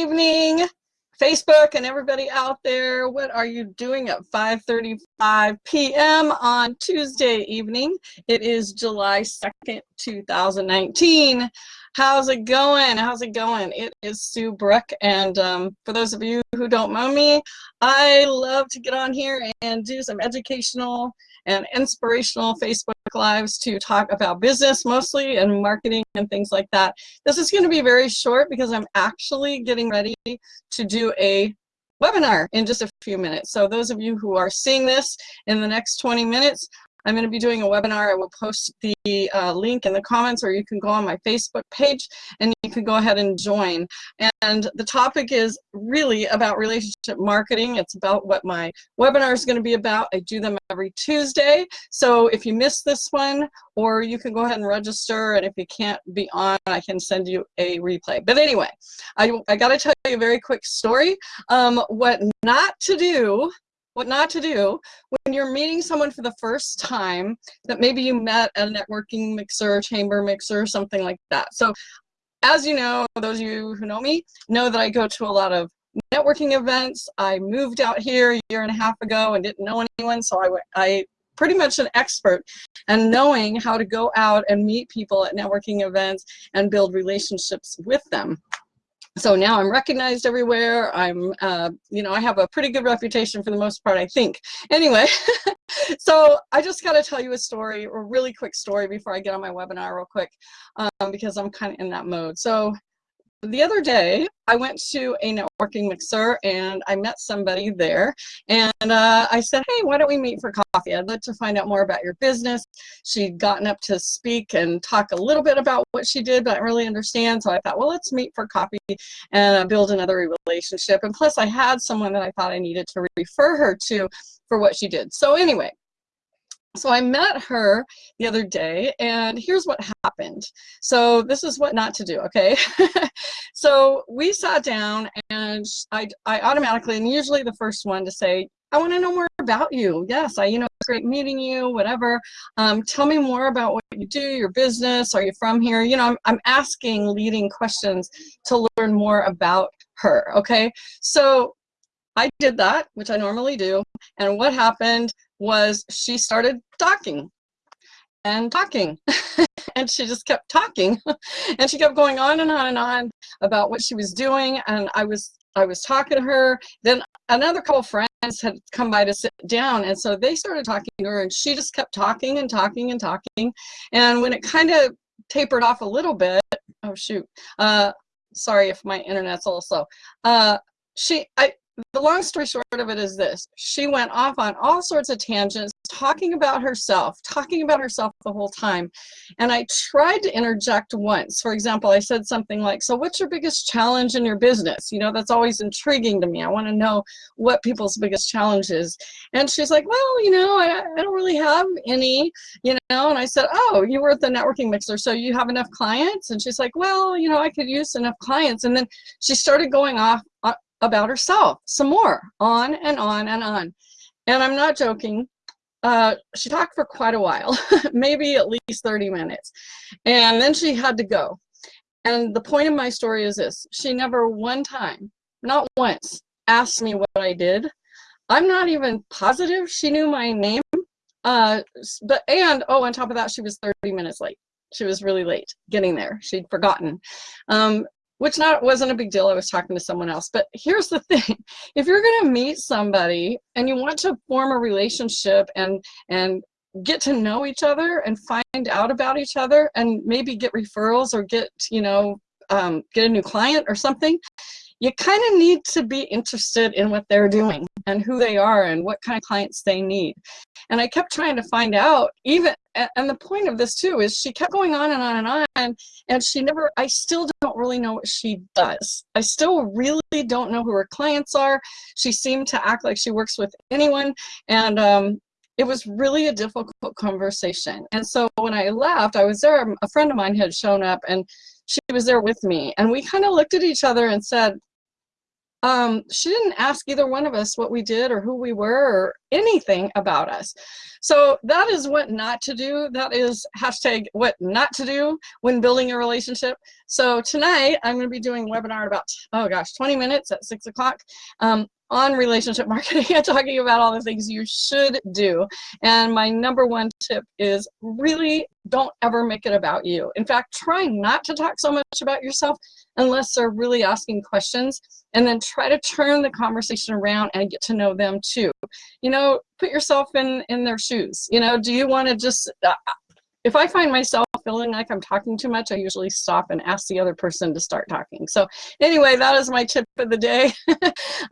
evening, Facebook and everybody out there. What are you doing at 5.35 p.m. on Tuesday evening? It is July 2nd, 2019. How's it going? How's it going? It is Sue Brook, and um, for those of you who don't know me, I love to get on here and do some educational and inspirational Facebook Lives to talk about business mostly and marketing and things like that. This is going to be very short because I'm actually getting ready to do a webinar in just a few minutes. So those of you who are seeing this in the next 20 minutes, I'm going to be doing a webinar. I will post the uh, link in the comments or you can go on my Facebook page and you can go ahead and join. And the topic is really about relationship marketing. It's about what my webinar is going to be about. I do them every Tuesday. So if you missed this one, or you can go ahead and register and if you can't be on, I can send you a replay. But anyway, I, I got to tell you a very quick story. Um, what not to do what not to do when you're meeting someone for the first time that maybe you met at a networking mixer, chamber mixer, something like that. So as you know, those of you who know me know that I go to a lot of networking events. I moved out here a year and a half ago and didn't know anyone, so I, I pretty much an expert and knowing how to go out and meet people at networking events and build relationships with them so now I'm recognized everywhere. I'm, uh, you know, I have a pretty good reputation for the most part, I think. Anyway, so I just got to tell you a story, a really quick story before I get on my webinar real quick, um, because I'm kind of in that mode. So the other day I went to a networking mixer and I met somebody there and uh, I said hey why don't we meet for coffee? I'd like to find out more about your business. She'd gotten up to speak and talk a little bit about what she did but I really understand. So I thought well let's meet for coffee and uh, build another relationship. And plus I had someone that I thought I needed to refer her to for what she did. So anyway so I met her the other day and here's what happened. So this is what not to do, okay? so we sat down and I, I automatically, and usually the first one to say, I want to know more about you. Yes, I, you know, it's great meeting you, whatever. Um, tell me more about what you do, your business. Are you from here? You know, I'm, I'm asking leading questions to learn more about her, okay? So I did that, which I normally do. And what happened was she started talking and talking. And she just kept talking. And she kept going on and on and on about what she was doing. And I was I was talking to her. Then another couple friends had come by to sit down. And so they started talking to her and she just kept talking and talking and talking. And when it kind of tapered off a little bit oh shoot. Uh sorry if my internet's a little slow. Uh she I the long story short of it is this. She went off on all sorts of tangents talking about herself talking about herself the whole time. And i tried to interject once. For example i said something like so what's your biggest challenge in your business? You know that's always intriguing to me. I want to know what people's biggest challenge is. And she's like well you know I, I don't really have any you know? And i said oh you were at the networking mixer so you have enough clients? And she's like well you know i could use enough clients. And then she started going off about herself some more, on and on and on. And I'm not joking. Uh, she talked for quite a while, maybe at least 30 minutes. And then she had to go. And the point of my story is this. She never one time, not once, asked me what I did. I'm not even positive she knew my name. Uh, but and oh, on top of that, she was 30 minutes late. She was really late getting there. She'd forgotten. Um, which not wasn't a big deal. I was talking to someone else. But here's the thing. If you're going to meet somebody and you want to form a relationship and and get to know each other and find out about each other and maybe get referrals or get, you know, um, get a new client or something, you kind of need to be interested in what they're doing and who they are and what kind of clients they need. And I kept trying to find out even, and the point of this too is she kept going on and on and on and she never, I still don't really know what she does. I still really don't know who her clients are. She seemed to act like she works with anyone and um, it was really a difficult conversation. And so when I left, I was there, a friend of mine had shown up and she was there with me and we kind of looked at each other and said, um, she didn't ask either one of us what we did or who we were or anything about us. So that is what not to do. That is hashtag what not to do when building a relationship. So tonight I'm going to be doing webinar about, oh gosh, 20 minutes at six o'clock. Um, on relationship marketing and talking about all the things you should do. And my number one tip is really don't ever make it about you. In fact, try not to talk so much about yourself unless they're really asking questions and then try to turn the conversation around and get to know them too. You know, put yourself in, in their shoes. You know, do you want to just, uh, if I find myself feeling like I'm talking too much, I usually stop and ask the other person to start talking. So anyway, that is my tip of the day.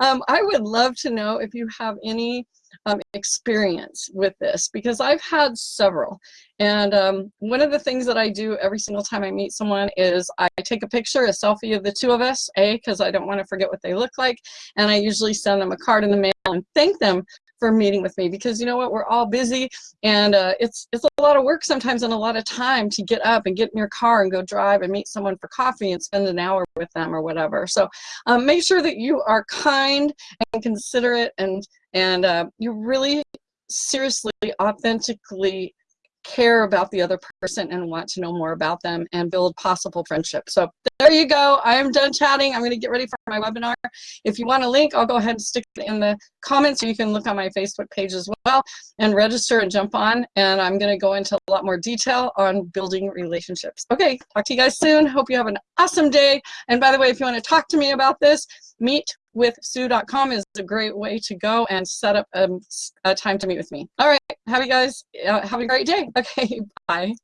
um, I would love to know if you have any um, experience with this because I've had several. And um, one of the things that I do every single time I meet someone is I take a picture, a selfie of the two of us, A, because I don't want to forget what they look like. And I usually send them a card in the mail and thank them for meeting with me because you know what we're all busy and uh, it's it's a lot of work sometimes and a lot of time to get up and get in your car and go drive and meet someone for coffee and spend an hour with them or whatever. So um, make sure that you are kind and considerate and and uh, you really seriously authentically care about the other person and want to know more about them and build possible friendship. So there you go. I am done chatting. I'm going to get ready for my webinar. If you want a link, I'll go ahead and stick it in the comments. So you can look on my Facebook page as well and register and jump on. And I'm going to go into a lot more detail on building relationships. Okay, talk to you guys soon. Hope you have an awesome day. And by the way, if you want to talk to me about this, meet with Sue.com is a great way to go and set up a, a time to meet with me. All right, have you guys uh, have a great day. Okay, bye.